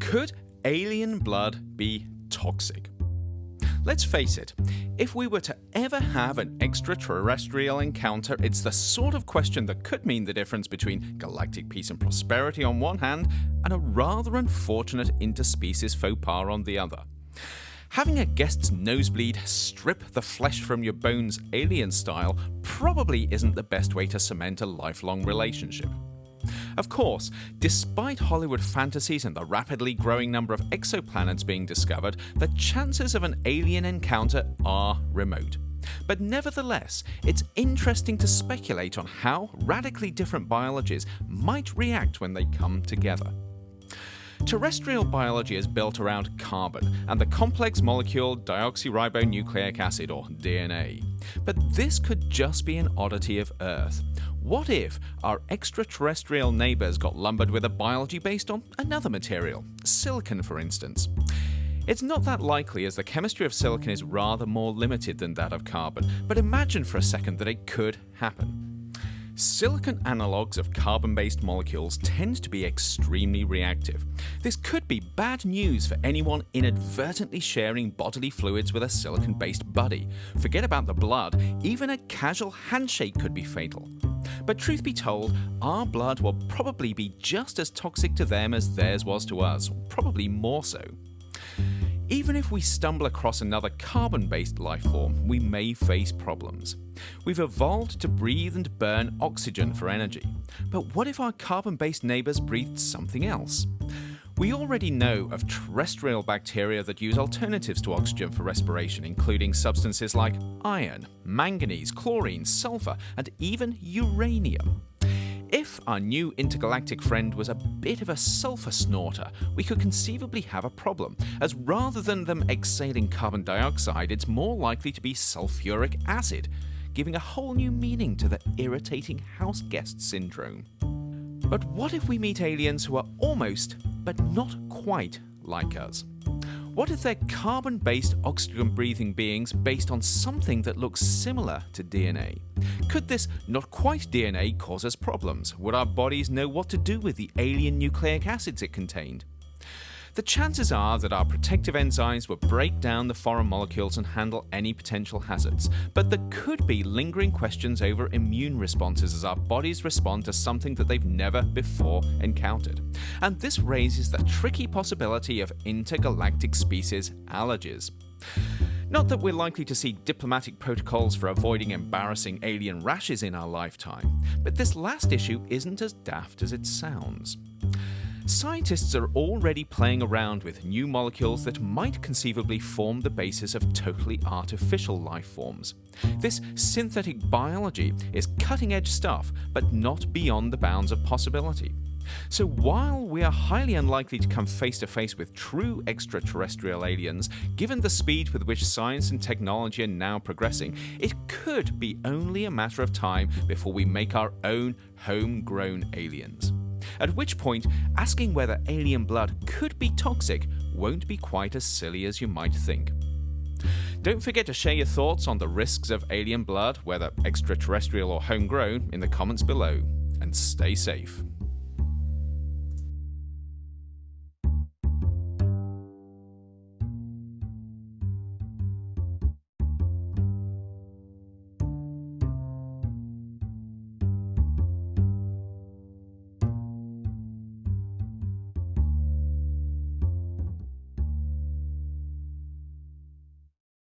Could alien blood be toxic? Let's face it, if we were to ever have an extraterrestrial encounter, it's the sort of question that could mean the difference between galactic peace and prosperity on one hand, and a rather unfortunate interspecies faux pas on the other. Having a guest's nosebleed strip the flesh from your bones alien style probably isn't the best way to cement a lifelong relationship. Of course, despite Hollywood fantasies and the rapidly growing number of exoplanets being discovered, the chances of an alien encounter are remote. But nevertheless, it's interesting to speculate on how radically different biologies might react when they come together. Terrestrial biology is built around carbon and the complex molecule deoxyribonucleic acid, or DNA. But this could just be an oddity of Earth. What if our extraterrestrial neighbours got lumbered with a biology based on another material, silicon for instance? It's not that likely as the chemistry of silicon is rather more limited than that of carbon, but imagine for a second that it could happen. Silicon analogues of carbon-based molecules tend to be extremely reactive. This could be bad news for anyone inadvertently sharing bodily fluids with a silicon-based buddy. Forget about the blood, even a casual handshake could be fatal. But truth be told, our blood will probably be just as toxic to them as theirs was to us, probably more so. Even if we stumble across another carbon-based life form, we may face problems. We've evolved to breathe and burn oxygen for energy. But what if our carbon-based neighbours breathed something else? We already know of terrestrial bacteria that use alternatives to oxygen for respiration, including substances like iron, manganese, chlorine, sulfur, and even uranium. If our new intergalactic friend was a bit of a sulfur snorter, we could conceivably have a problem, as rather than them exhaling carbon dioxide, it's more likely to be sulfuric acid, giving a whole new meaning to the irritating house guest syndrome. But what if we meet aliens who are almost, but not quite, like us? What if they're carbon based oxygen breathing beings based on something that looks similar to DNA? Could this not quite DNA cause us problems? Would our bodies know what to do with the alien nucleic acids it contained? The chances are that our protective enzymes will break down the foreign molecules and handle any potential hazards, but there could be lingering questions over immune responses as our bodies respond to something that they've never before encountered. And this raises the tricky possibility of intergalactic species allergies. Not that we're likely to see diplomatic protocols for avoiding embarrassing alien rashes in our lifetime, but this last issue isn't as daft as it sounds. Scientists are already playing around with new molecules that might conceivably form the basis of totally artificial life forms. This synthetic biology is cutting edge stuff, but not beyond the bounds of possibility. So while we are highly unlikely to come face to face with true extraterrestrial aliens, given the speed with which science and technology are now progressing, it could be only a matter of time before we make our own homegrown aliens at which point asking whether alien blood could be toxic won't be quite as silly as you might think. Don't forget to share your thoughts on the risks of alien blood, whether extraterrestrial or homegrown, in the comments below, and stay safe.